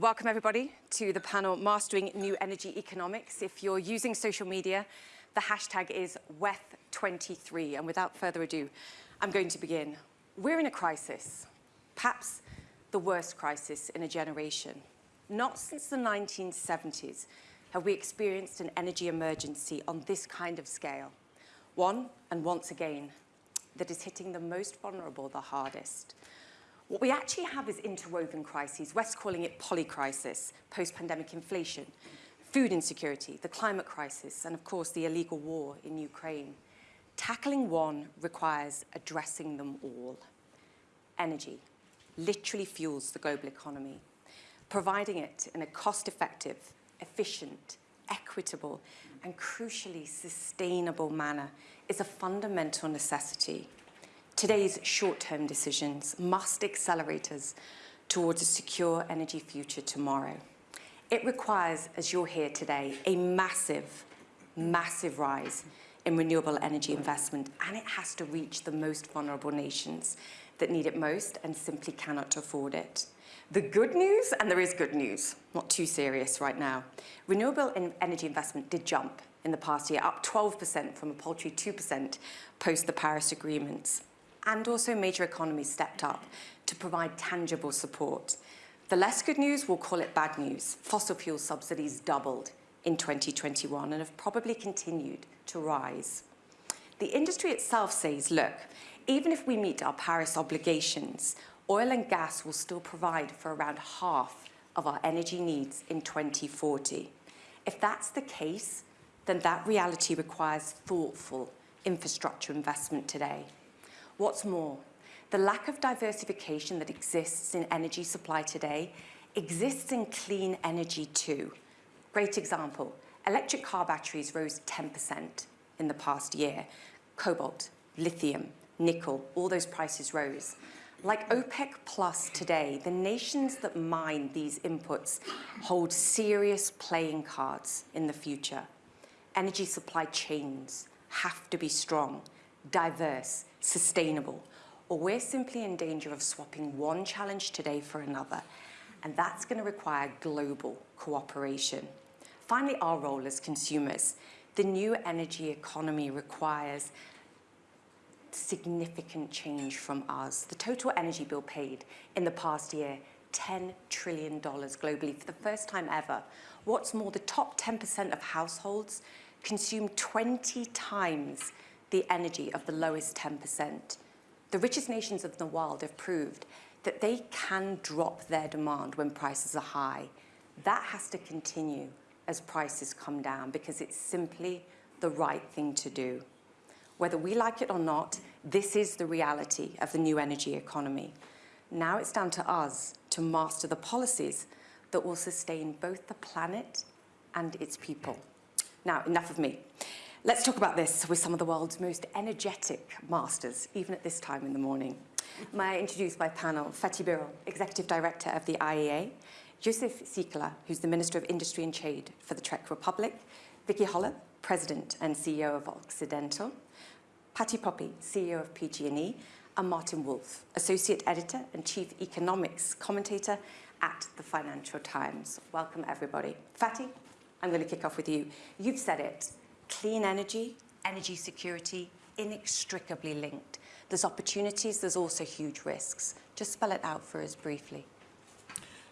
welcome everybody to the panel Mastering New Energy Economics. If you're using social media, the hashtag is WEF23. And without further ado, I'm going to begin. We're in a crisis, perhaps the worst crisis in a generation. Not since the 1970s have we experienced an energy emergency on this kind of scale. One, and once again, that is hitting the most vulnerable the hardest. What we actually have is interwoven crises. West calling it polycrisis, post-pandemic inflation, food insecurity, the climate crisis, and of course the illegal war in Ukraine. Tackling one requires addressing them all. Energy literally fuels the global economy. Providing it in a cost-effective, efficient, equitable, and crucially sustainable manner is a fundamental necessity. Today's short-term decisions must accelerate us towards a secure energy future tomorrow. It requires, as you'll hear today, a massive, massive rise in renewable energy investment, and it has to reach the most vulnerable nations that need it most and simply cannot afford it. The good news, and there is good news, not too serious right now, renewable energy investment did jump in the past year, up 12% from a paltry 2% post the Paris agreements and also major economies stepped up to provide tangible support. The less good news, we'll call it bad news. Fossil fuel subsidies doubled in 2021 and have probably continued to rise. The industry itself says, look, even if we meet our Paris obligations, oil and gas will still provide for around half of our energy needs in 2040. If that's the case, then that reality requires thoughtful infrastructure investment today. What's more, the lack of diversification that exists in energy supply today exists in clean energy too. Great example, electric car batteries rose 10% in the past year. Cobalt, lithium, nickel, all those prices rose. Like OPEC Plus today, the nations that mine these inputs hold serious playing cards in the future. Energy supply chains have to be strong, diverse, sustainable, or we're simply in danger of swapping one challenge today for another. And that's going to require global cooperation. Finally, our role as consumers. The new energy economy requires significant change from us. The total energy bill paid in the past year, $10 trillion globally for the first time ever. What's more, the top 10% of households consume 20 times the energy of the lowest 10%. The richest nations of the world have proved that they can drop their demand when prices are high. That has to continue as prices come down because it's simply the right thing to do. Whether we like it or not, this is the reality of the new energy economy. Now it's down to us to master the policies that will sustain both the planet and its people. Now, enough of me. Let's talk about this with some of the world's most energetic masters, even at this time in the morning. May I introduce my panel, Fatih Birol, Executive Director of the IEA, Jozef Síkela, who's the Minister of Industry and Trade for the Czech Republic, Vicki Hollub, President and CEO of Occidental, Patti Poppe, CEO of PG&E, and Martin Wolf, Associate Editor and Chief Economics Commentator at the Financial Times. Welcome, everybody. Fatih, I'm going to kick off with you. You've said it clean energy, energy security, inextricably linked. There's opportunities, there's also huge risks. Just spell it out for us briefly.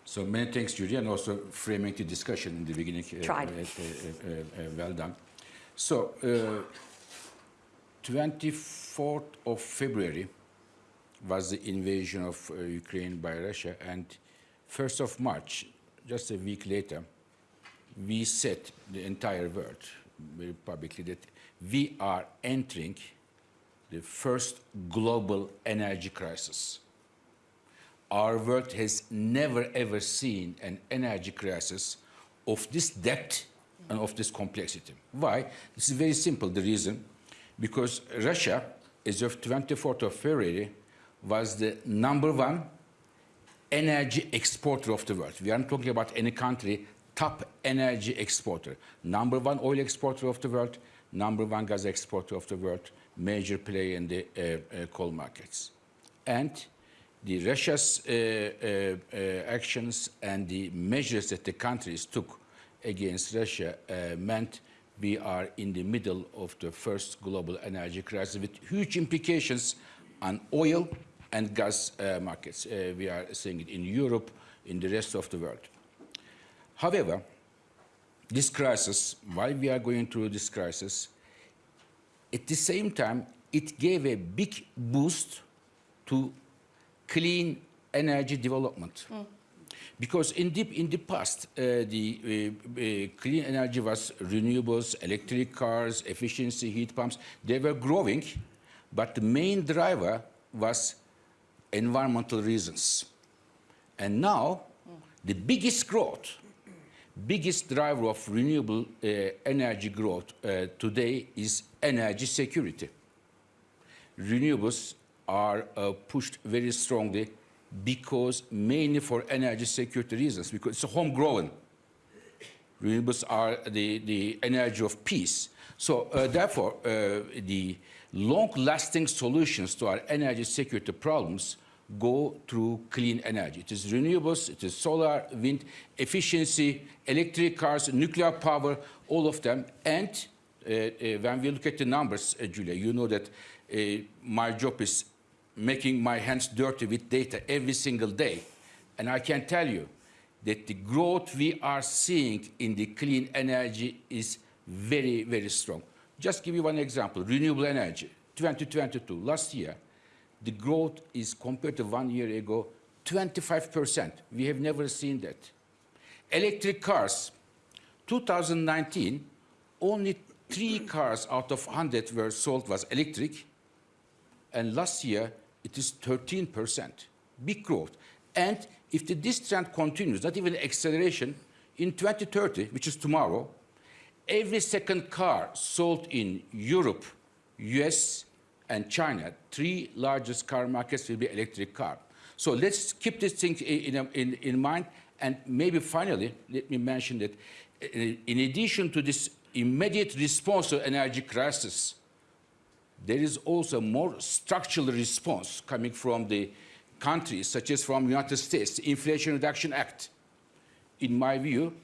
So many thanks, Julia, and also framing the discussion in the beginning. Uh, Tried. Uh, uh, well done. So, 24th of February was the invasion of Ukraine by Russia, and 1st of March, just a week later, we said the entire world, very publicly that we are entering the first global energy crisis. Our world has never ever seen an energy crisis of this depth and of this complexity. Why? This is very simple, the reason. Because Russia, as of 24th of February, was the number one energy exporter of the world. We aren't talking about any country top energy exporter, number one oil exporter of the world, number one gas exporter of the world, major player in the uh, uh, coal markets. And the Russia's uh, uh, uh, actions and the measures that the countries took against Russia uh, meant we are in the middle of the first global energy crisis with huge implications on oil and gas markets. We are seeing it in Europe, in the rest of the world. However, this crisis, while we are going through this crisis, at the same time, it gave a big boost to clean energy development. Because in the, in the past, uh, the uh, uh, clean energy was renewables, electric cars, efficiency, heat pumps. They were growing, but the main driver was environmental reasons. And now, the biggest growth, biggest driver of renewable uh, energy growth uh, today is energy security. Renewables are uh, pushed very strongly because mainly for energy security reasons, because it's a homegrown. Renewables are the, the energy of peace. So uh, therefore, uh, the long-lasting solutions to our energy security problems go through clean energy. It is renewables, it is solar, wind, efficiency, electric cars, nuclear power, all of them. And uh, uh, when we look at the numbers, uh, Julia, you know that uh, my job is making my hands dirty with data every single day. And I can tell you that the growth we are seeing in the clean energy is very, very strong. Just give you one example, renewable energy, 2022, last year, the growth is compared to one year ago, 25%. We have never seen that. Electric cars, 2019, only three cars out of 100 were sold was electric, and last year it is 13%, big growth. And if the, this trend continues, not even acceleration, in 2030, which is tomorrow, every second car sold in Europe, US, and China, three largest car markets will be electric car. So let's keep this thing in, in, in mind. And maybe finally, let me mention that uh, in addition to this immediate response to energy crisis, there is also more structural response coming from the countries, such as from United States, the Inflation Reduction Act. In my view,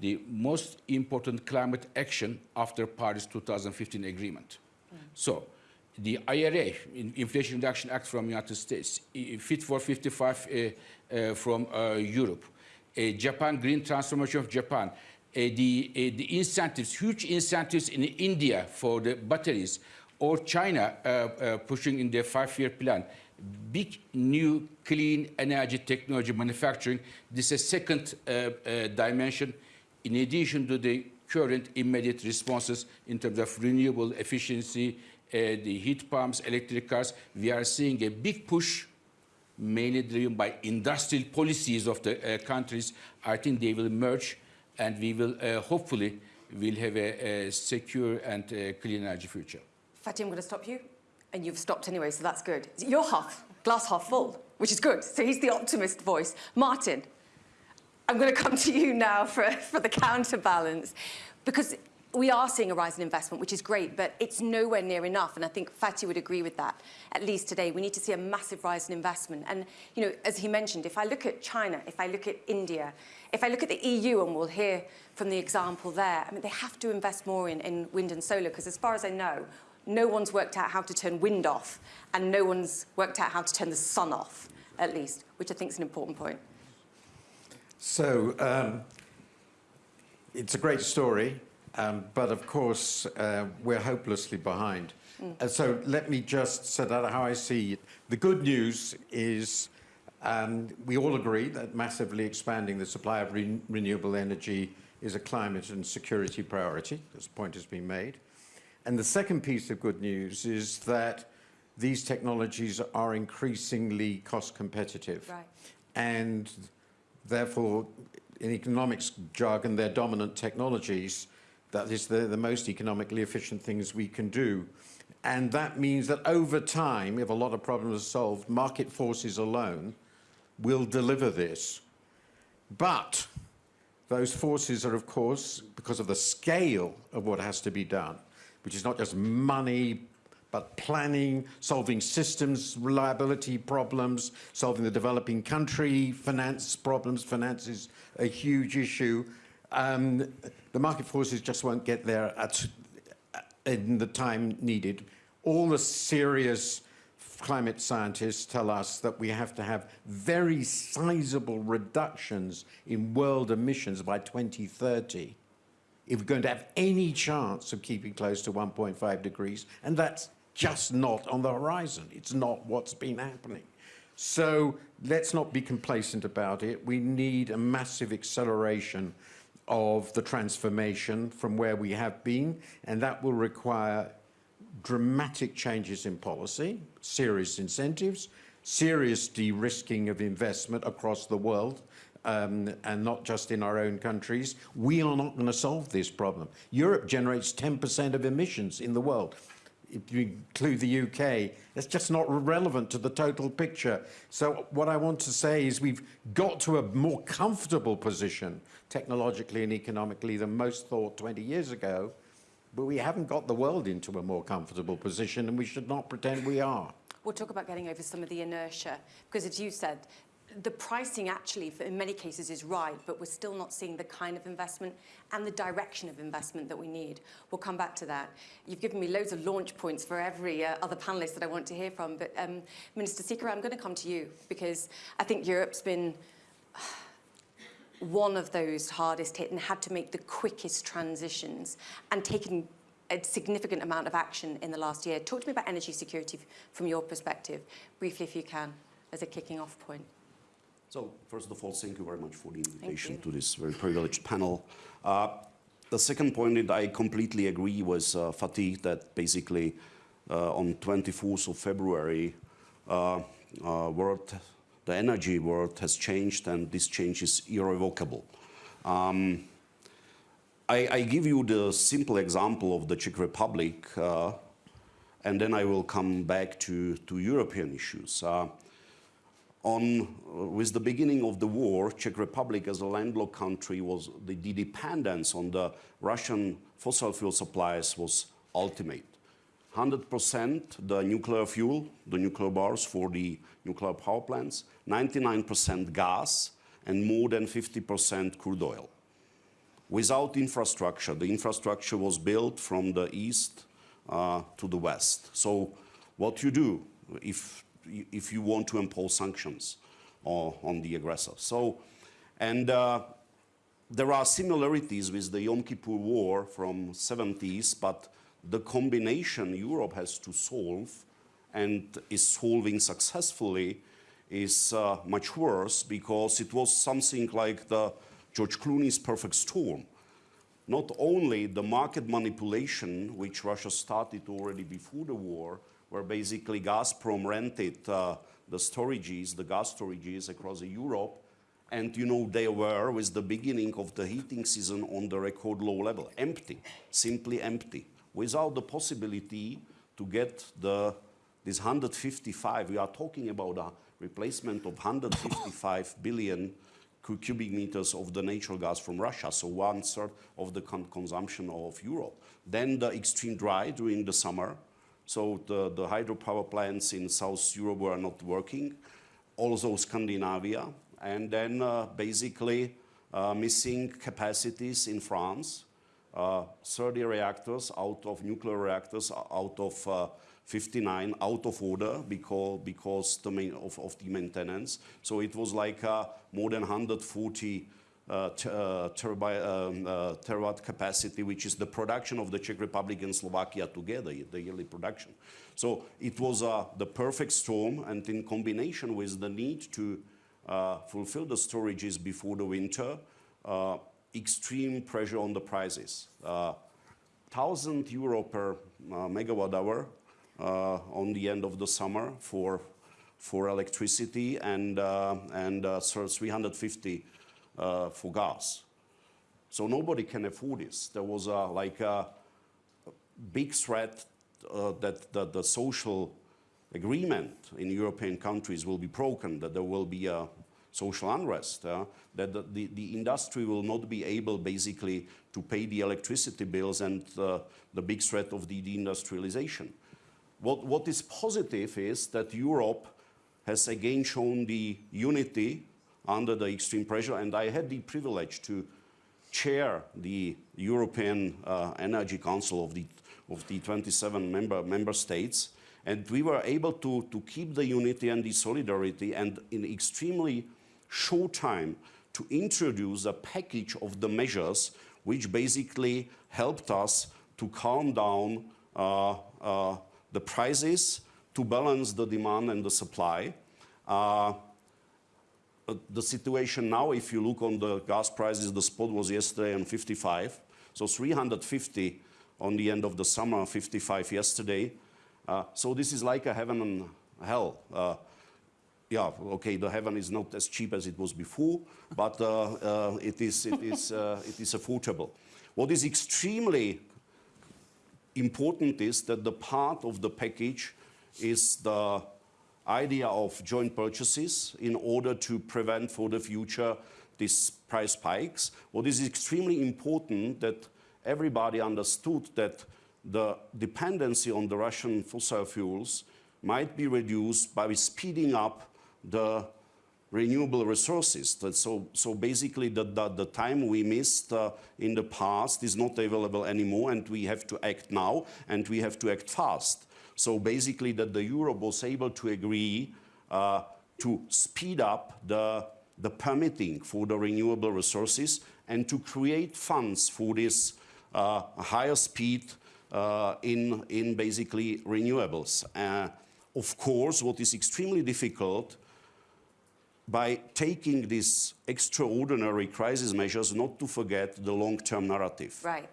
the most important climate action after Paris 2015 agreement. Mm. So the IRA, Inflation Reduction Act from the United States, Fit for 55 uh, uh, from uh, Europe, Japan Green Transformation of Japan, the, the incentives, huge incentives in India for the batteries, or China uh, uh, pushing in their five-year plan, big new clean energy technology manufacturing. This is a second uh, dimension. In addition to the current immediate responses in terms of renewable efficiency, the heat pumps, electric cars, we are seeing a big push, mainly driven by industrial policies of the uh, countries. I think they will merge, and we will uh, hopefully will have a, a secure and clean energy future. Fatih, I'm going to stop you, and you've stopped anyway, so that's good. You're half, glass half full, which is good. So he's the optimist voice. Martin, I'm going to come to you now for, for the counterbalance, because we are seeing a rise in investment, which is great, but it's nowhere near enough. And I think Fatih would agree with that, at least today. We need to see a massive rise in investment. And, you know, as he mentioned, if I look at China, if I look at India, if I look at the EU, and we'll hear from the example there, I mean, they have to invest more in, in wind and solar, because as far as I know, no one's worked out how to turn wind off, and no one's worked out how to turn the sun off, at least, which I think is an important point. So, um, it's a great story. Um, but of course, uh, we're hopelessly behind. Mm. Uh, so let me just set out how I see it. The good news is um, we all agree that massively expanding the supply of re renewable energy is a climate and security priority. This point has been made. And the second piece of good news is that these technologies are increasingly cost competitive. Right. And therefore, in economics jargon, they're dominant technologies that is the, the most economically efficient things we can do. And that means that over time, if a lot of problems are solved, market forces alone will deliver this. But those forces are, of course, because of the scale of what has to be done, which is not just money, but planning, solving systems reliability problems, solving the developing country finance problems. Finance is a huge issue. Um, the market forces just won't get there at, in the time needed. All the serious climate scientists tell us that we have to have very sizable reductions in world emissions by 2030 if we're going to have any chance of keeping close to 1.5 degrees, and that's just not on the horizon. It's not what's been happening. So let's not be complacent about it. We need a massive acceleration of the transformation from where we have been, and that will require dramatic changes in policy, serious incentives, serious de-risking of investment across the world, um, and not just in our own countries. We are not going to solve this problem. Europe generates 10% of emissions in the world. If you include the UK, that's just not relevant to the total picture. So what I want to say is we've got to a more comfortable position technologically and economically than most thought 20 years ago, but we haven't got the world into a more comfortable position and we should not pretend we are. We'll talk about getting over some of the inertia, because as you said, the pricing actually, for, in many cases, is right, but we're still not seeing the kind of investment and the direction of investment that we need. We'll come back to that. You've given me loads of launch points for every uh, other panelist that I want to hear from, but um, Minister Seeker, I'm going to come to you because I think Europe's been one of those hardest hit and had to make the quickest transitions and taken a significant amount of action in the last year. Talk to me about energy security from your perspective, briefly if you can, as a kicking off point. So first of all, thank you very much for the invitation to this very privileged panel. Uh, the second point that I completely agree with uh, Fatih that basically uh, on 24th of February, uh, uh, world, the energy world has changed and this change is irrevocable. Um, I, I, give you the simple example of the Czech Republic uh, and then I will come back to, to European issues on, uh, with the beginning of the war, Czech Republic as a landlocked country was, the, the dependence on the Russian fossil fuel supplies was ultimate. 100% the nuclear fuel, the nuclear bars for the nuclear power plants, 99% gas, and more than 50% crude oil. Without infrastructure, the infrastructure was built from the east uh, to the west. So what you do if if you want to impose sanctions on the aggressor. So, and uh, there are similarities with the Yom Kippur War from 70s, but the combination Europe has to solve and is solving successfully is uh, much worse because it was something like the George Clooney's perfect storm. Not only the market manipulation, which Russia started already before the war, where basically Gazprom rented uh, the storages, the gas storages across Europe. And you know, they were, with the beginning of the heating season, on the record low level, empty, simply empty, without the possibility to get the, this 155, we are talking about a replacement of 155 billion cubic meters of the natural gas from Russia, so one third of the con consumption of Europe. Then the extreme dry during the summer, so the, the hydropower plants in South Europe were not working, also Scandinavia, and then uh, basically uh, missing capacities in France, uh, 30 reactors out of nuclear reactors out of uh, 59 out of order because, because the main, of, of the maintenance. So it was like uh, more than 140 uh, uh, um, uh, terawatt capacity, which is the production of the Czech Republic and Slovakia together, the yearly production. So it was the perfect storm, and in combination with the need to fulfill the storages before the winter, extreme pressure on the prices. 1,000 euro per megawatt hour on the end of the summer for for electricity and uh, and uh, 350 uh, for gas. So nobody can afford this. There was a, like a big threat uh, that, that the social agreement in European countries will be broken, that there will be a social unrest, uh, that the, the, the, industry will not be able basically to pay the electricity bills and uh, the big threat of the deindustrialization. what, what is positive is that Europe has again shown the unity under the extreme pressure, and I had the privilege to chair the European uh, Energy Council of the, of the 27 member, member states. And we were able to, to keep the unity and the solidarity and in extremely short time to introduce a package of the measures which basically helped us to calm down uh, uh, the prices, to balance the demand and the supply. Uh, uh, the situation now, if you look on the gas prices, the spot was yesterday on 55, so 350 on the end of the summer, 55 yesterday. Uh, so this is like a heaven and hell. Yeah, okay, the heaven is not as cheap as it was before, but uh, uh, it is, it is, uh, it is affordable. What is extremely important is that the part of the package is the idea of joint purchases in order to prevent for the future these price spikes. What is extremely important that everybody understood that the dependency on the Russian fossil fuels might be reduced by speeding up the renewable resources. So, so basically the, the, the time we missed uh, in the past is not available anymore and we have to act now and we have to act fast. So basically that the Europe was able to agree uh, to speed up the, the permitting for the renewable resources and to create funds for this uh, higher speed uh, in, in basically renewables. Uh, of course, what is extremely difficult by taking these extraordinary crisis measures, not to forget the long-term narrative. Right.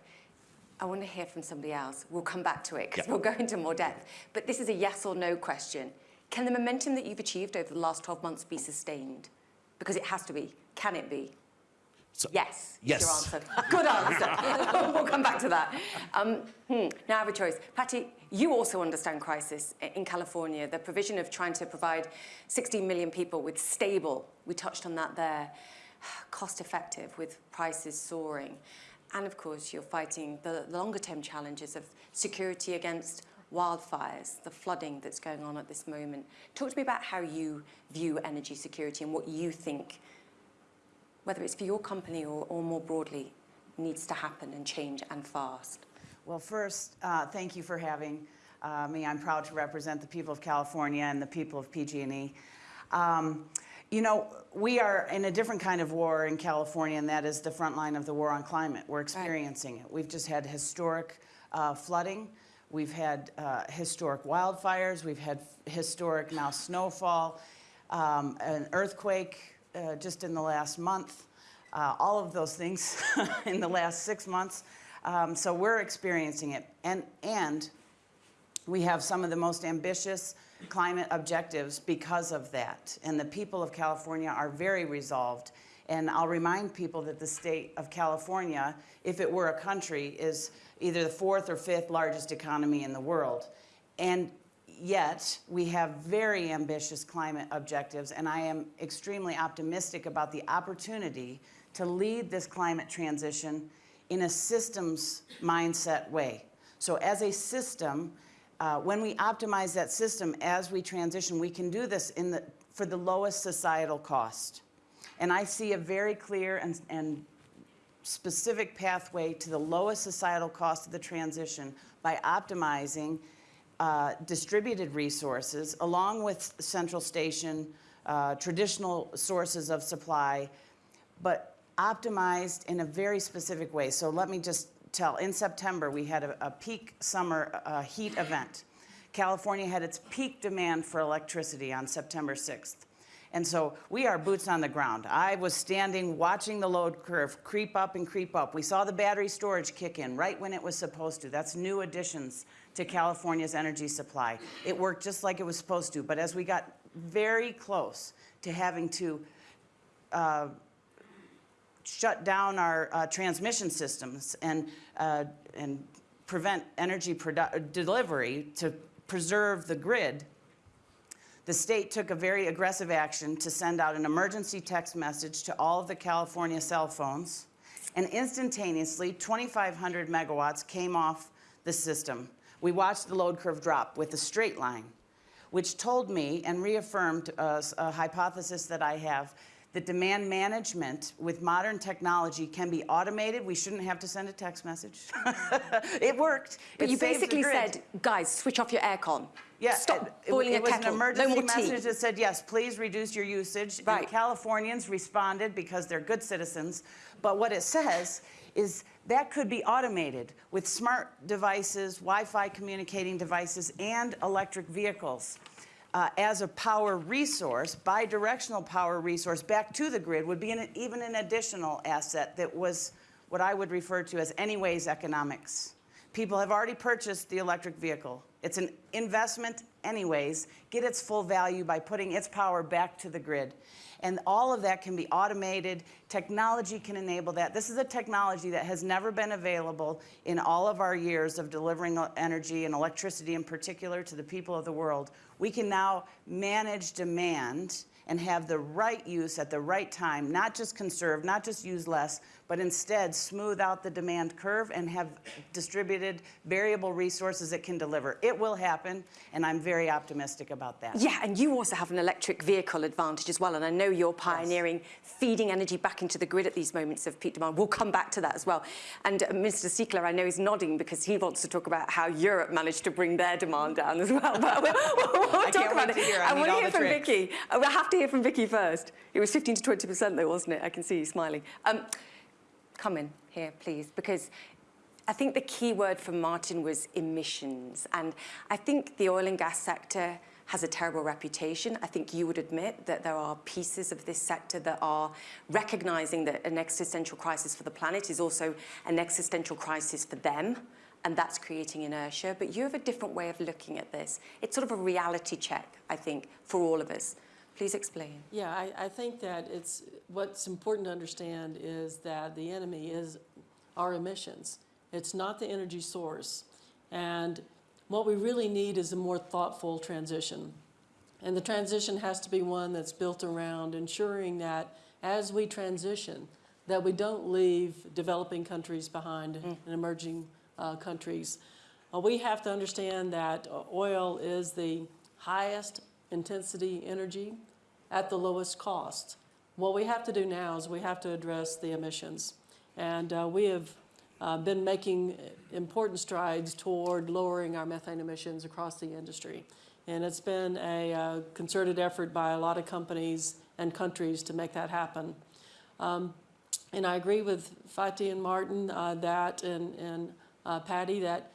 I want to hear from somebody else. We'll come back to it because Yeah. we'll go into more depth. But this is a yes or no question. Can the momentum that you've achieved over the last 12 months be sustained? Because it has to be. Can it be? So- Yes. Yes. Your answer. Good answer. we'll come back to that. Um, hmm, now I have a choice. Patti, you also understand crisis in California, the provision of trying to provide 16 million people with stable, we touched on that there, cost effective with prices soaring. And of course, you're fighting the longer term challenges of security against wildfires, the flooding that's going on at this moment. Talk to me about how you view energy security and what you think whether it's for your company or, or more broadly, needs to happen and change and fast? Well, first, uh, thank you for having uh, me. I'm proud to represent the people of California and the people of PG&E. Um, you know, we are in a different kind of war in California, and that is the front line of the war on climate. We're experiencing it. We've just had historic uh, flooding. We've had uh, historic wildfires. We've had historic now snowfall, um, an earthquake uh, just in the last month. Uh, all of those things in the last six months. Um, so we're experiencing it. And, and we have some of the most ambitious climate objectives because of that. And the people of California are very resolved. And I'll remind people that the state of California, if it were a country, is either the fourth or fifth largest economy in the world. And yet, we have very ambitious climate objectives, and I am extremely optimistic about the opportunity to lead this climate transition in a systems mindset way. So as a system, uh, when we optimize that system as we transition, we can do this in the, for the lowest societal cost. And I see a very clear and, and specific pathway to the lowest societal cost of the transition by optimizing uh, distributed resources along with central station, uh, traditional sources of supply, but optimized in a very specific way. So let me just tell, in September, we had a, a peak summer uh, heat event. California had its peak demand for electricity on September 6th. And so we are boots on the ground. I was standing watching the load curve creep up and creep up. We saw the battery storage kick in right when it was supposed to. That's new additions to California's energy supply. It worked just like it was supposed to. But as we got very close to having to uh, shut down our uh, transmission systems and, uh, and prevent energy delivery to preserve the grid, the state took a very aggressive action to send out an emergency text message to all of the California cell phones, and instantaneously 2,500 megawatts came off the system. we watched the load curve drop with a straight line, which told me and reaffirmed uh, a hypothesis that I have that demand management with modern technology can be automated. We shouldn't have to send a text message. it worked. But It you basically said, guys, switch off your aircon. Yeah, Stop it- boiling it, a was kettle. an no emergency more message that said, yes, please reduce your usage. Right. And Californians responded because they're good citizens. But what it says is that could be automated with smart devices, Wi-Fi communicating devices, and electric vehicles. Uh, as a power resource, bidirectional power resource back to the grid would be an, even an additional asset that was what I would refer to as anyways economics. People have already purchased the electric vehicle. It's an investment anyways. Get its full value by putting its power back to the grid. And all of that can be automated. Technology can enable that. This is a technology that has never been available in all of our years of delivering energy and electricity in particular to the people of the world. We can now manage demand and have the right use at the right time, not just conserve, not just use less, but instead smooth out the demand curve and have distributed variable resources that can deliver. It will happen, and I'm very optimistic about that. Yeah, and you also have an electric vehicle advantage as well. And I know you're pioneering feeding energy back into the grid at these moments of peak demand. We'll come back to that as well. And uh, Mr. Síkela, I know, is nodding because he wants to talk about how Europe managed to bring their demand down as well. But we'll, we'll, we'll I talk about it. I I want to hear from tricks. Vicki. We'll have to hear from Vicki first. It was 15 to 20% though, wasn't it? I can see you smiling. Um, come in here, please, because I think the key word from Martin was emissions. And I think the oil and gas sector has a terrible reputation. I think you would admit that there are pieces of this sector that are recognizing that an existential crisis for the planet is also an existential crisis for them. And that's creating inertia. But you have a different way of looking at this. It's sort of a reality check, I think, for all of us. Please explain. Yeah, I, I think that it's, what's important to understand is that the enemy is our emissions. It's not the energy source. And what we really need is a more thoughtful transition. And the transition has to be one that's built around ensuring that as we transition, that we don't leave developing countries behind and emerging uh, countries. Uh, we have to understand that oil is the highest intensity energy at the lowest cost. What we have to do now is we have to address the emissions. And uh, we have uh, been making important strides toward lowering our methane emissions across the industry. And it's been a uh, concerted effort by a lot of companies and countries to make that happen. Um, and I agree with Fatih and Martin uh, that, and, and uh, Patti, that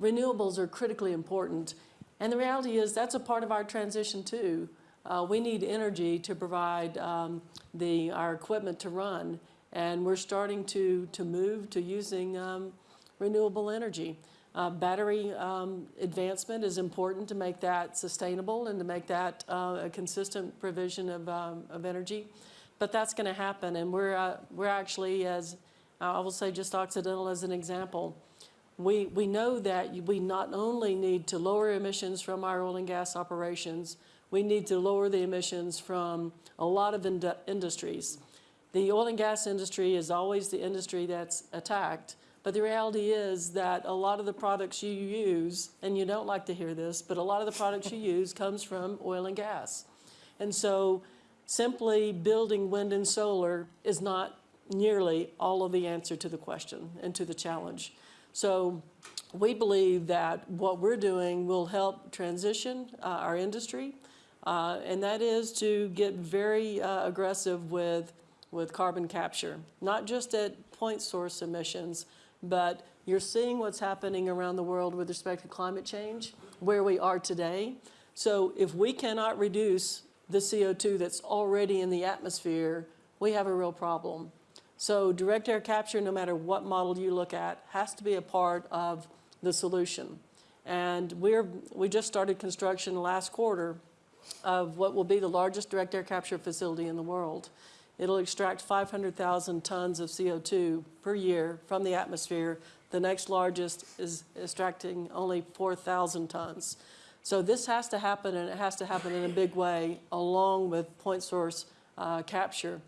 renewables are critically important. And the reality is that's a part of our transition too. Uh, we need energy to provide um, the, our equipment to run. And we're starting to, to move to using um, renewable energy. Uh, battery um, advancement is important to make that sustainable and to make that uh, a consistent provision of, um, of energy. But that's going to happen, and we're, uh, we're actually, as I will say just Occidental as an example, we, we know that we not only need to lower emissions from our oil and gas operations, we need to lower the emissions from a lot of ind industries. The oil and gas industry is always the industry that's attacked, but the reality is that a lot of the products you use, and you don't like to hear this, but a lot of the products you use comes from oil and gas. And so simply building wind and solar is not nearly all of the answer to the question and to the challenge. So we believe that what we're doing will help transition uh, our industry, uh, and that is to get very uh, aggressive with, with carbon capture, not just at point source emissions, but you're seeing what's happening around the world with respect to climate change, where we are today. So if we cannot reduce the CO2 that's already in the atmosphere, we have a real problem. So direct air capture, no matter what model you look at, has to be a part of the solution. And we're, we just started construction last quarter of what will be the largest direct air capture facility in the world. It'll extract 500,000 tons of CO2 per year from the atmosphere. The next largest is extracting only 4,000 tons. So this has to happen, and it has to happen in a big way, along with point source uh, capture.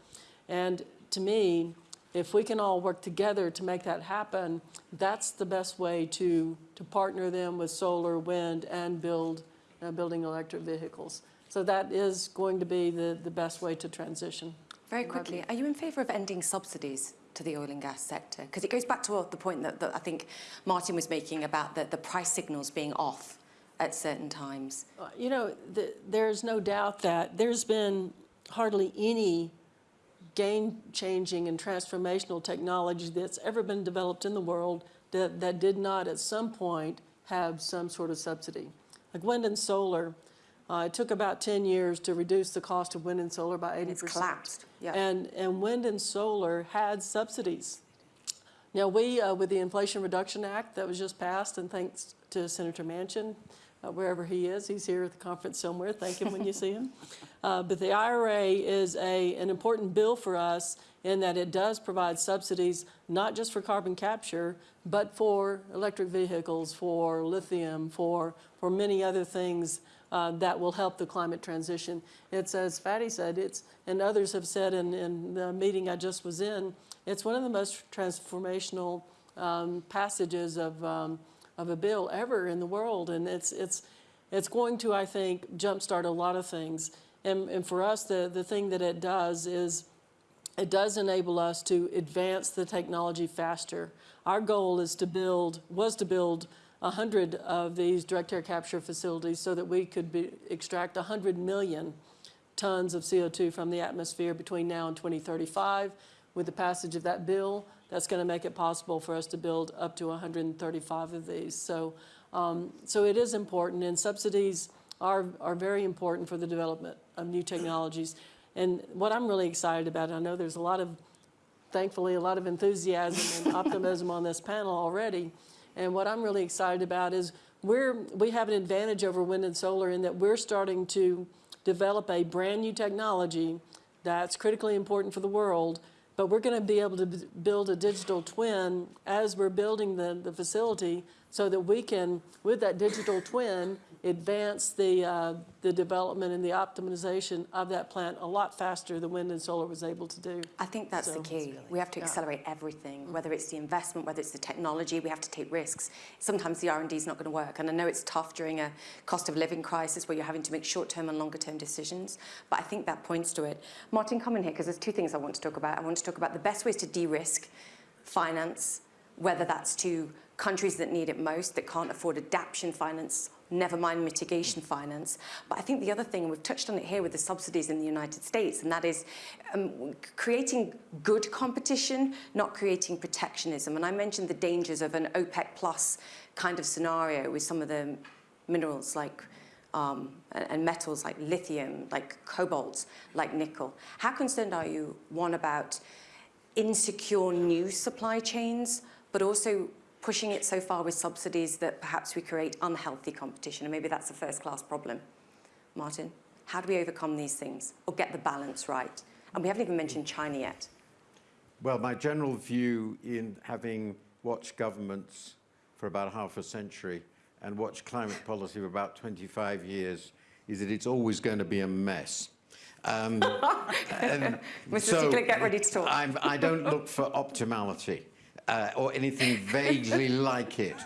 And to me, if we can all work together to make that happen, that's the best way to, to partner them with solar, wind, and build, uh, building electric vehicles. So that is going to be the, the best way to transition. Very quickly, are you in favour of ending subsidies to the oil and gas sector? Because it goes back to the point that, that I think Martin was making about the, the price signals being off at certain times. Uh, You know, th there's no doubt that there's been hardly any game-changing and transformational technology that's ever been developed in the world that, that did not at some point have some sort of subsidy. Like wind and solar, uh, it took about 10 years to reduce the cost of wind and solar by 80%. It's collapsed, yeah. And, and wind and solar had subsidies. Now, we, uh, with the Inflation Reduction Act that was just passed, and thanks to Senator Manchin, uh, wherever he is, he's here at the conference somewhere, thank him when you see him. Uh, But the IRA is a, an important bill for us in that it does provide subsidies, not just for carbon capture, but for electric vehicles, for lithium, for, for many other things uh, that will help the climate transition. It's, as Fatih said, it's, and others have said in, in the meeting I just was in, it's one of the most transformational um, passages of, um, of a bill ever in the world. And it's, it's, it's going to, I think, jumpstart a lot of things. And, and for us, the, the thing that it does is it does enable us to advance the technology faster. Our goal is to build, was to build 100 of these direct air capture facilities so that we could be, extract 100 million tons of CO2 from the atmosphere between now and 2035. With the passage of that bill, that's going to make it possible for us to build up to 135 of these. So, um, so it is important, and subsidies are, are very important for the development of new technologies. And what I'm really excited about, I know there's a lot of, thankfully, a lot of enthusiasm and optimism on this panel already. And what I'm really excited about is we're, we have an advantage over wind and solar in that we're starting to develop a brand new technology that's critically important for the world, but we're going to be able to build a digital twin as we're building the, the facility so that we can, with that digital twin, advance the, uh, the development and the optimization of that plant a lot faster than wind and solar was able to do. I think that's the So- key. We have to accelerate everything, whether it's the investment, whether it's the technology, we have to take risks. Sometimes the R&D is not going to work. And I know it's tough during a cost of living crisis where you're having to make short-term and longer-term decisions, but I think that points to it. Martin, come in here, because there's two things I want to talk about. I want to talk about the best ways to de-risk finance, whether that's to countries that need it most, that can't afford adaptation finance, never mind mitigation finance. But I think the other thing, we've touched on it here with the subsidies in the United States, and that is um, creating good competition, not creating protectionism. And I mentioned the dangers of an OPEC plus kind of scenario with some of the minerals like um, and, and metals like lithium, like cobalt, like nickel. How concerned are you, one, about insecure new supply chains, but also pushing it so far with subsidies that perhaps we create unhealthy competition, and maybe that's a first-class problem. Martin, how do we overcome these things or get the balance right? And we haven't even mentioned China yet. Well, my general view in having watched governments for about half a century and watched climate policy for about 25 years is that it's always going to be a mess. Um, Mr. Stiglitz, get ready to talk. I'm, I don't look for optimality. Uh, or anything vaguely like it.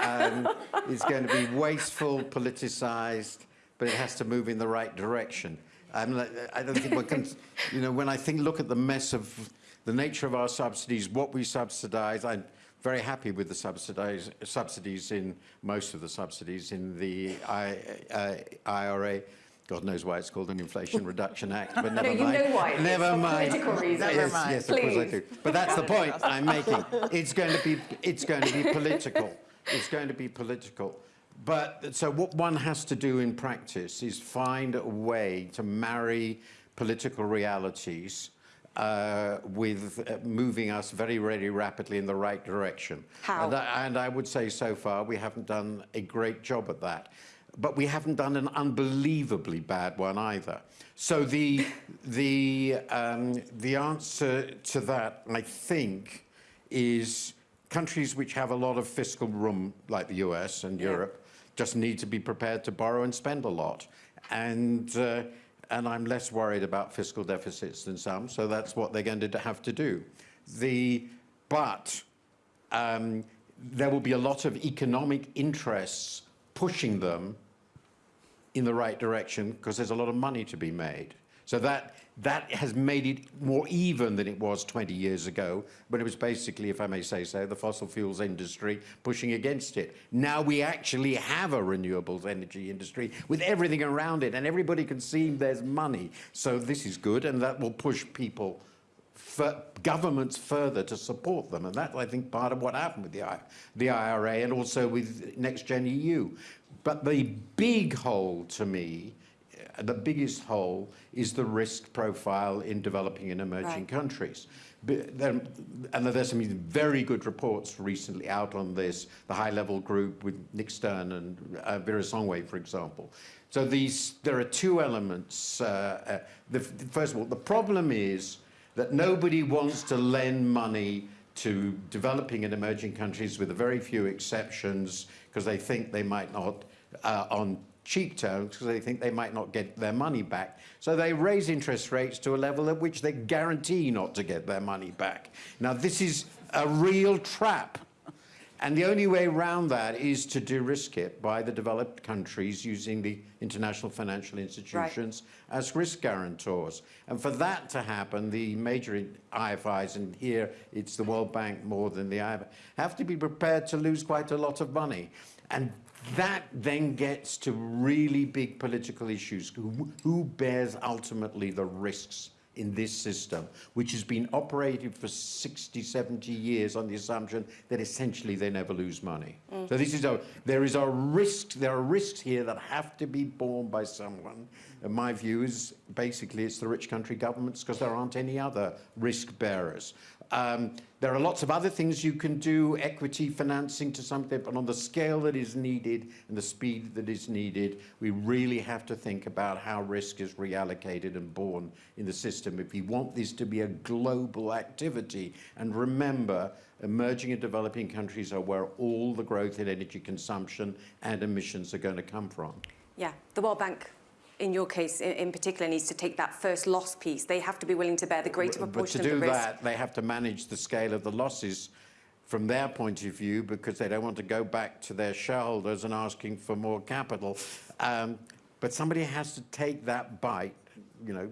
Um, it's going to be wasteful, politicized, but it has to move in the right direction. I'm, like- I don't think we can, you know, when I think, look at the mess of the nature of our subsidies, what we subsidize, I'm very happy with the subsidize, subsidies in, most of the subsidies in the I, uh, IRA. God knows why it's called an Inflation Reduction Act, but never you mind. know why. Never mind. political reasons. Yes, mind. yes, of course I do. But that's the point I'm making. It's going to be, it's going to be political. It's going to be political. But so what one has to do in practice is find a way to marry political realities uh, with uh, moving us very, very rapidly in the right direction. How? And I, and I would say so far we haven't done a great job at that. But we haven't done an unbelievably bad one either. So the, the, um, the answer to that, I think, is countries which have a lot of fiscal room, like the US and Europe, just need to be prepared to borrow and spend a lot. And, uh, and I'm less worried about fiscal deficits than some, so that's what they're going to have to do. the, but um, there will be a lot of economic interests pushing them in the right direction because there's a lot of money to be made. So that, that has made it more even than it was 20 years ago, when it was basically, if I may say so, the fossil fuels industry pushing against it. Now we actually have a renewables energy industry with everything around it, and everybody can see there's money. So this is good, and that will push people governments further to support them. And that's, I think, part of what happened with the, the IRA and also with Next Gen EU. But the big hole to me, uh, the biggest hole, is the risk profile in developing and emerging Right. countries. There- And there's some very good reports recently out on this, the high-level group with Nick Stern and uh, Vera Songwe, for example. So these, there are two elements. Uh, uh, the, first of all, the problem is that nobody wants to lend money to developing and emerging countries with a very few exceptions because they think they might not, uh, on cheap terms, because they think they might not get their money back. So they raise interest rates to a level at which they guarantee not to get their money back. Now, this is a real trap. And the only way around that is to de-risk it by the developed countries using the international financial institutions as risk guarantors. And for that to happen, the major IFIs, and here it's the World Bank more than the IFI, have to be prepared to lose quite a lot of money. And that then gets to really big political issues. Who, who bears ultimately the risks in this system, which has been operated for 60, 70 years on the assumption that essentially they never lose money. Mm. So this is a, there is a risk, there are risks here that have to be borne by someone. And my view is basically it's the rich country governments because there aren't any other risk bearers. Um, there are lots of other things you can do, equity financing to something, but on the scale that is needed and the speed that is needed, we really have to think about how risk is reallocated and borne in the system if we want this to be a global activity. And remember, emerging and developing countries are where all the growth in energy consumption and emissions are going to come from. Yeah, the World Bank, in your case in, in particular, needs to take that first loss piece. They have to be willing to bear the greater But proportion of the risk. to do that, they have to manage the scale of the losses from their point of view because they don't want to go back to their shareholders and asking for more capital. Um, but somebody has to take that bite, you know,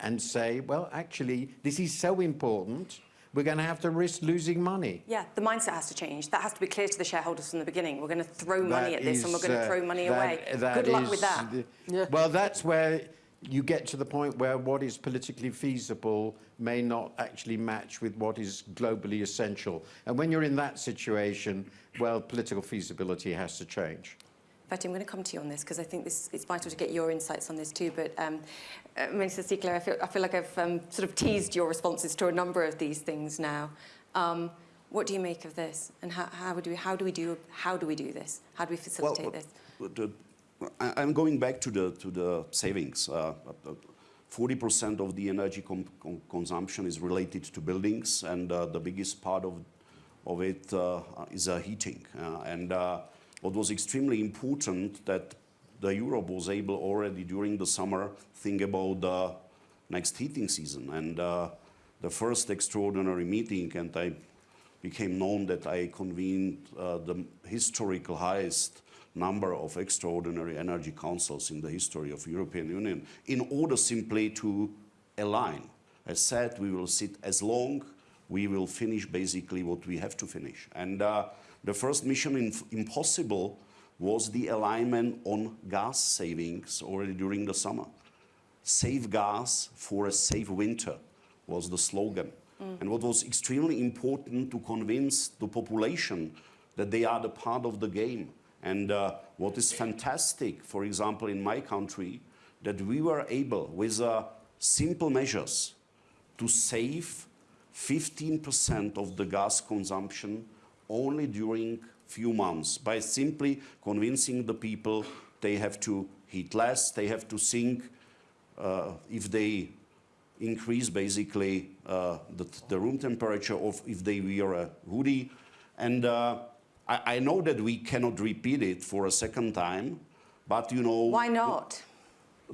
and say, well, actually, this is so important, we're going to have to risk losing money. Yeah, the mindset has to change. That has to be clear to the shareholders from the beginning. We're going to throw money That at this and we're going to uh, throw money that- away. that Good luck with that. the- Yeah. Well, that's where you get to the point where what is politically feasible may not actually match with what is globally essential. And when you're in that situation, well, political feasibility has to change. Betty, I'm going to come to you on this because I think this, it's vital to get your insights on this too. But um, uh, Minister Síkela, I feel, I feel like I've um, sort of teased your responses to a number of these things now. Um, what do you make of this? And how, how, do we, how, do we do, how do we do this? How do we facilitate this? the, I, I'm going back to the to the savings. Uh, Forty percent of the energy consumption is related to buildings, and uh, the biggest part of of it uh, is uh, heating. Uh, and uh, what was extremely important that the Europe was able already during the summer think about the next heating season. And uh, the first extraordinary meeting, and I became known that I convened uh, the historical highest number of extraordinary energy councils in the history of European Union in order simply to align. As said, we will sit as long, we will finish basically what we have to finish. And uh, the first mission in impossible was the alignment on gas savings already during the summer. Save gas for a safe winter was the slogan. And what was extremely important to convince the population that they are the part of the game. And uh, what is fantastic, for example, in my country, that we were able, with uh, simple measures, to save 15% of the gas consumption only during few months by simply convincing the people they have to heat less, they have to think uh, if they increase basically uh, the, the room temperature of if they wear a hoodie. And uh, I, I know that we cannot repeat it for a second time, but you know. Why not?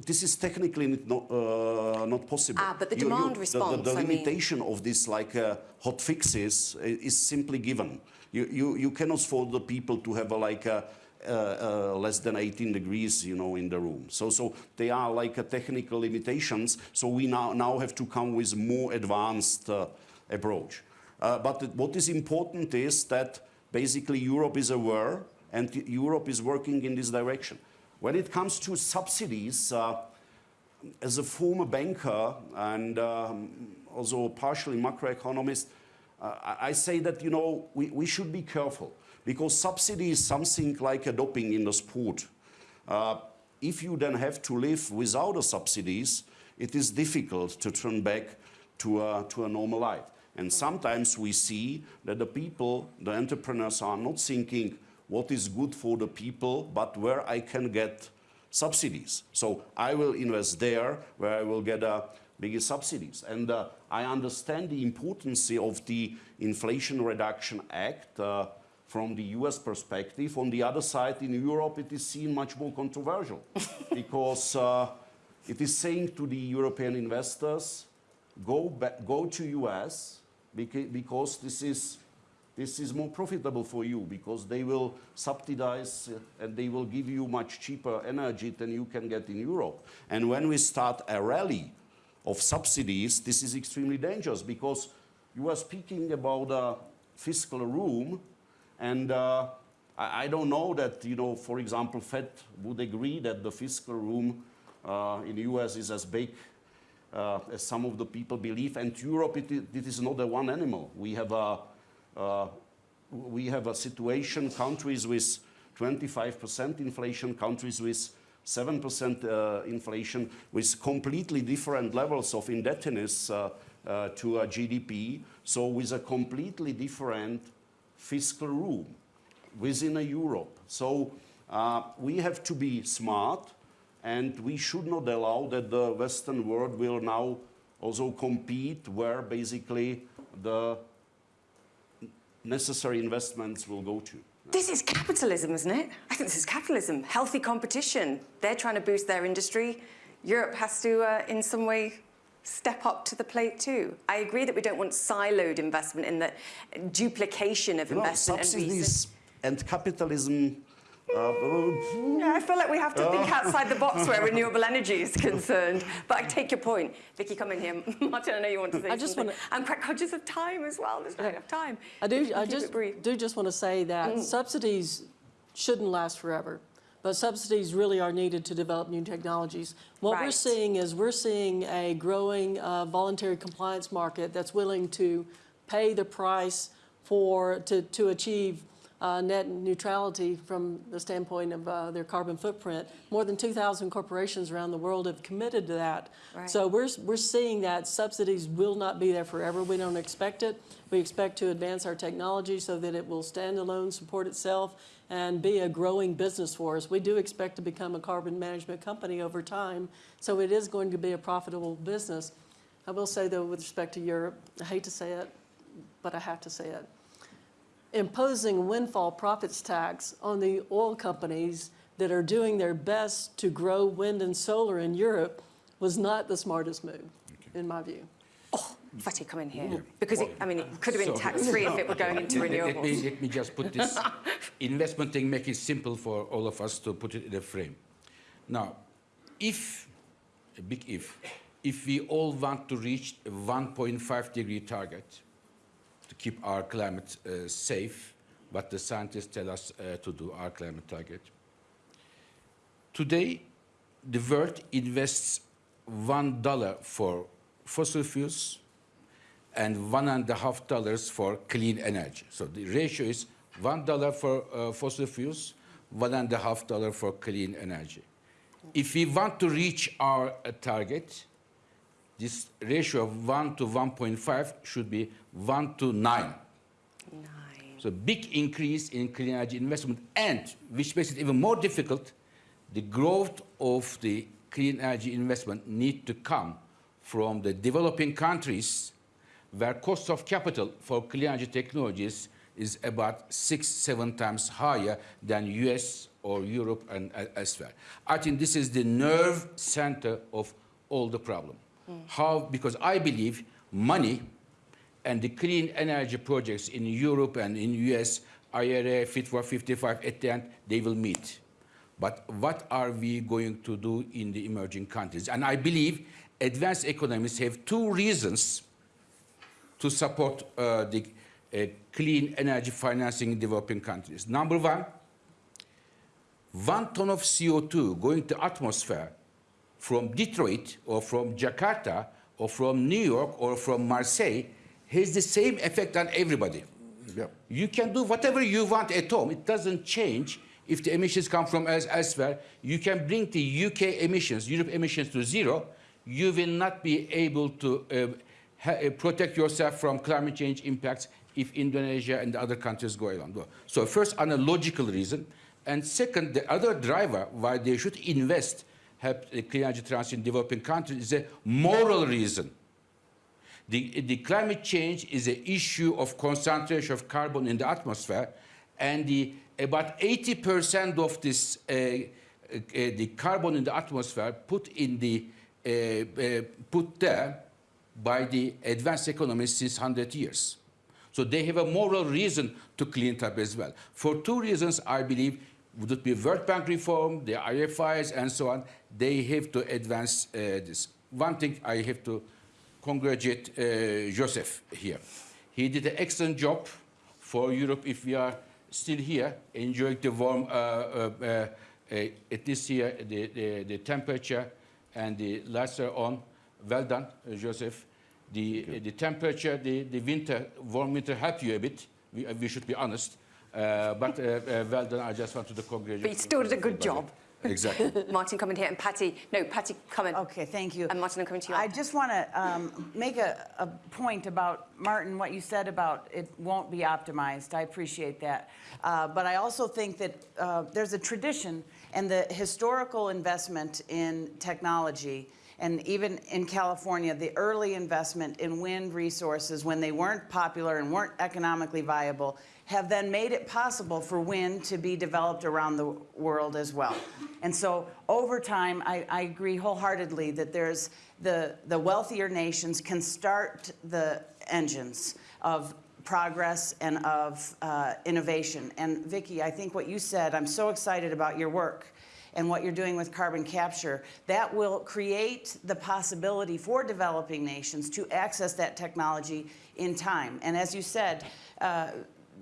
this is technically not, uh, not possible. Ah, but the You- you- demand the- response, The, the, I mean- limitation of this, like uh, hot fixes, is simply given. You, you, you cannot afford the people to have a, like a, uh, uh, less than 18 degrees, you know, in the room. So, so they are like a technical limitations. So we now, now have to come with more advanced uh, approach. Uh, but what is important is that basically Europe is aware and Europe is working in this direction. When it comes to subsidies, uh, as a former banker and um, also partially macroeconomist, uh, I, say that you know we, we should be careful because subsidy is something like a doping in the sport. Uh, if you then have to live without the subsidies, it is difficult to turn back to a, to a normal life. And sometimes we see that the people, the entrepreneurs are not thinking what is good for the people, but where I can get subsidies. So I will invest there where I will get uh, bigger subsidies. And uh, I understand the importance of the Inflation Reduction Act uh, from the US perspective. On the other side, in Europe, it is seen much more controversial because uh, it is saying to the European investors, go, back, go to US because this is this is more profitable for you because they will subsidize uh, and they will give you much cheaper energy than you can get in Europe. And when we start a rally of subsidies, this is extremely dangerous because you are speaking about a fiscal room and uh, I, I don't know that, you know, for example, Fed would agree that the fiscal room uh, in the US is as big uh, as some of the people believe. And Europe, it, it is not a one animal. We have a, uh, we have a situation, countries with 25% inflation, countries with 7% uh, inflation, with completely different levels of indebtedness uh, uh, to GDP. So with a completely different fiscal room within a Europe. So we have to be smart and we should not allow that the Western world will now also compete where basically the necessary investments will go to. This is capitalism, isn't it? I think this is capitalism. Healthy competition. They're trying to boost their industry. Europe has to, uh, in some way, step up to the plate too. I agree that we don't want siloed investment in the duplication of You know, investment and subsidies and capitalism. Uh, Yeah, I feel like we have to think outside the box where renewable energy is concerned. But I take your point. Vicki, come in here. Martin, I know you want to say I just something. wanna- I'm quite conscious of time as well. There's not enough time. I do, I just, do just want to say that subsidies shouldn't last forever, but subsidies really are needed to develop new technologies. What we're seeing is we're seeing a growing uh, voluntary compliance market that's willing to pay the price for, to, to achieve uh, net neutrality from the standpoint of uh, their carbon footprint. More than 2,000 corporations around the world have committed to that. Right. So we're, we're seeing that subsidies will not be there forever. We don't expect it. We expect to advance our technology so that it will stand alone, support itself, and be a growing business for us. We do expect to become a carbon management company over time, so it is going to be a profitable business. I will say though, with respect to Europe, I hate to say it, but I have to say it. Imposing windfall profits tax on the oil companies that are doing their best to grow wind and solar in Europe was not the smartest move, in my view. Oh, Fatih, come in here. Because, it, I mean, it could have been tax-free if it were going into Let- let- Let me, renewables. let me just put this investment thing, make it simple for all of us to put it in a frame. Now, if, a big if, if we all want to reach a 1.5 degree target to keep our climate uh, safe, what the scientists tell us uh, to do, our climate target, today the world invests one dollar for fossil fuels and one and a half dollars for clean energy. So the ratio is one dollar for uh, fossil fuels, one and a half dollar for clean energy. If we want to reach our uh, target, this ratio of 1 to 1.5 should be 1 to 9. Nine. So big increase in clean energy investment and, which makes it even more difficult, the growth of the clean energy investment need to come from the developing countries where cost of capital for clean energy technologies is about six, seven times higher than US or Europe and uh, elsewhere. I think this is the nerve center of all the problem. How? Because I believe money and the clean energy projects in Europe and in US, IRA, Fit for 55, at the end, they will meet. But what are we going to do in the emerging countries? And I believe advanced economies have two reasons to support uh, the uh, clean energy financing in developing countries. Number one, one ton of CO2 going to atmosphere from Detroit or from Jakarta or from New York or from Marseille has the same effect on everybody. Yep. You can do whatever you want at home. It doesn't change if the emissions come from else- elsewhere. You can bring the UK emissions, Europe emissions to zero. You will not be able to uh, uh, protect yourself from climate change impacts if Indonesia and the other countries go along. So first, on a logical reason. And second, the other driver why they should invest, help the clean energy transition in developing countries is a moral reason. The, the climate change is an issue of concentration of carbon in the atmosphere, and the, about 80% of this, uh, uh, the carbon in the atmosphere put in the, uh, uh, put there by the advanced economies since 100 years. So they have a moral reason to clean it up as well. For two reasons, I believe, would it be World Bank reform, the IFIs, and so on, they have to advance uh, this. One thing I have to congratulate uh, Jozef here. He did an excellent job for Europe if we are still here, enjoying the warm, uh, uh, uh, uh, at least here, the, the, the temperature and the lights are on. Well done, uh, Jozef. The, the temperature, the, the winter, warm winter helped you a bit. We, uh, we should be honest. Uh, but uh, uh, well done, I just wanted to congratulate But you still did a good everybody. job. Exactly. Martin, coming here, and Patti, no, Patti, coming. Okay, thank you. And Martin, I'm coming to you. I just want to um, make a, a point about, Martin, what you said about it won't be optimized. I appreciate that. Uh, But I also think that uh, there's a tradition and the historical investment in technology, and even in California, the early investment in wind resources when they weren't popular and weren't economically viable, have then made it possible for wind to be developed around the world as well. And so over time, I, I agree wholeheartedly that there's the, the wealthier nations can start the engines of progress and of uh, innovation. And Vicki, I think what you said, I'm so excited about your work and what you're doing with carbon capture, that will create the possibility for developing nations to access that technology in time. And as you said, uh,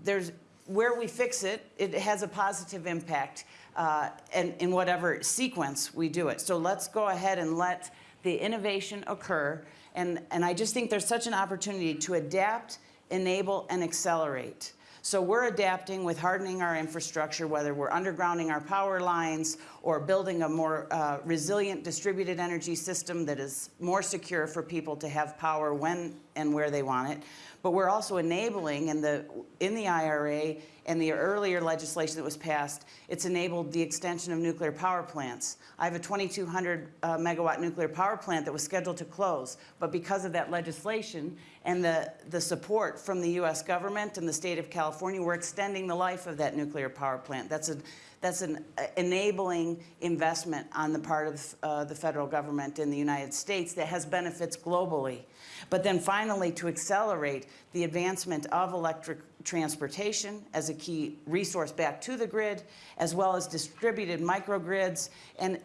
there's where we fix it, it has a positive impact uh, and in whatever sequence we do it. So let's go ahead and let the innovation occur. And, and I just think there's such an opportunity to adapt, enable, and accelerate. So we're adapting with hardening our infrastructure, whether we're undergrounding our power lines or building a more uh, resilient distributed energy system that is more secure for people to have power when and where they want it. But we're also enabling in the, in the IRA and the earlier legislation that was passed, it's enabled the extension of nuclear power plants. I have a 2,200 uh, megawatt nuclear power plant that was scheduled to close, but because of that legislation and the, the support from the US government and the state of California, we're extending the life of that nuclear power plant. That's, a, that's an uh, enabling investment on the part of uh, the federal government in the United States that has benefits globally. But then finally, to accelerate the advancement of electric transportation as a key resource back to the grid, as well as distributed microgrids. And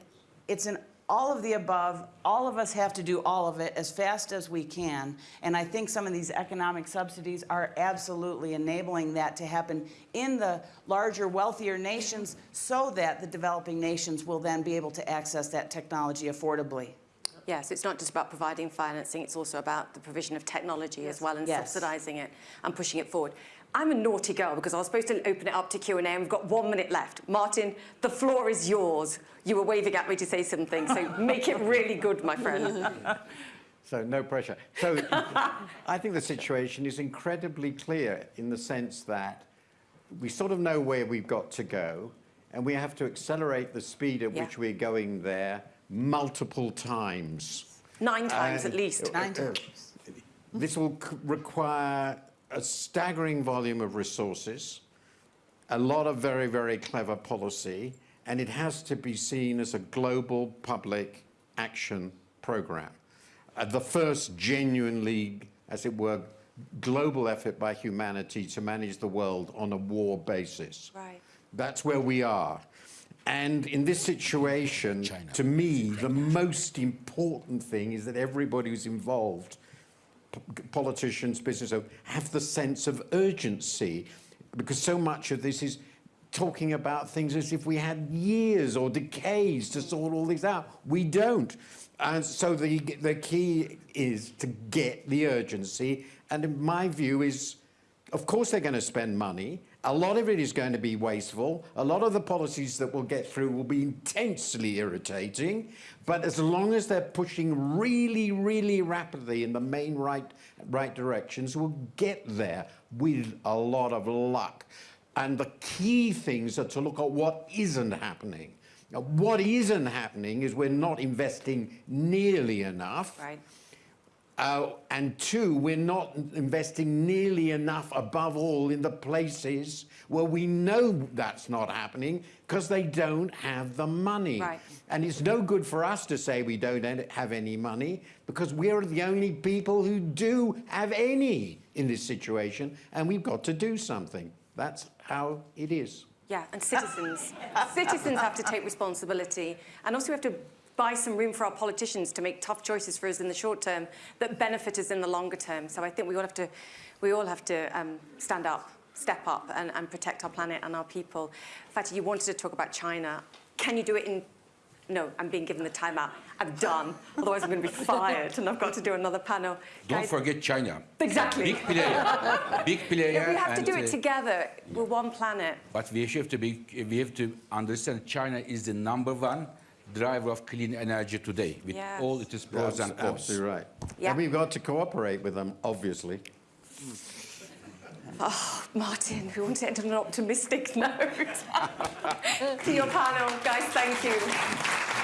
it's an all of the above. All of us have to do all of it as fast as we can. And I think some of these economic subsidies are absolutely enabling that to happen in the larger, wealthier nations so that the developing nations will then be able to access that technology affordably. Yes, it's not just about providing financing, it's also about the provision of technology as well and Yes. subsidising it and pushing it forward. I'm a naughty girl because I was supposed to open it up to Q&A and we've got one minute left. Martin, the floor is yours. You were waving at me to say something, so make it really good, my friend. So no pressure. So I think the situation is incredibly clear in the sense that we sort of know where we've got to go, and we have to accelerate the speed at Yeah. which we're going there multiple times. Nine times Uh, at least. Nine uh, This will c- require a staggering volume of resources, a lot of very, very clever policy, and it has to be seen as a global public action program. Uh, the first genuinely, as it were, global effort by humanity to manage the world on a war basis. Right. That's where we are. And in this situation, China. to me, the most important thing is that everybody who's involved, p- politicians, business have the sense of urgency because so much of this is talking about things as if we had years or decades to sort all this out. We don't. And so the, the key is to get the urgency. And in my view is, of course they're going to spend money. A lot of it is going to be wasteful. A lot of the policies that we'll get through will be intensely irritating. But as long as they're pushing really, really rapidly in the main right, right directions, we'll get there with a lot of luck. And the key things are to look at what isn't happening. Now, what isn't happening is we're not investing nearly enough. Right. Uh, and two, we're not investing nearly enough, above all, in the places where we know that's not happening because they don't have the money. Right. And it's no good for us to say we don't have any money because we're the only people who do have any in this situation, and we've got to do something. That's how it is. Yeah, and citizens. citizens have to take responsibility. And also we have to buy some room for our politicians to make tough choices for us in the short term that benefit us in the longer term. So I think we all have to, we all have to um, stand up, step up and, and protect our planet and our people. Fatih, you wanted to talk about China. Can you do it in... No, I'm being given the time out. I'm done. Otherwise I'm going to be fired and I've got to do another panel. Don't Guys, forget China. Exactly. Big player. Big player. We have to do it uh, together. We're one planet. But we have to be, we have to understand China is the number one driver of clean energy today, with Yes. all its pros That's and cons. absolutely right. Yeah. And we've got to cooperate with them, obviously. Oh, Martin, we want to end on an optimistic note. to your panel, guys, thank you.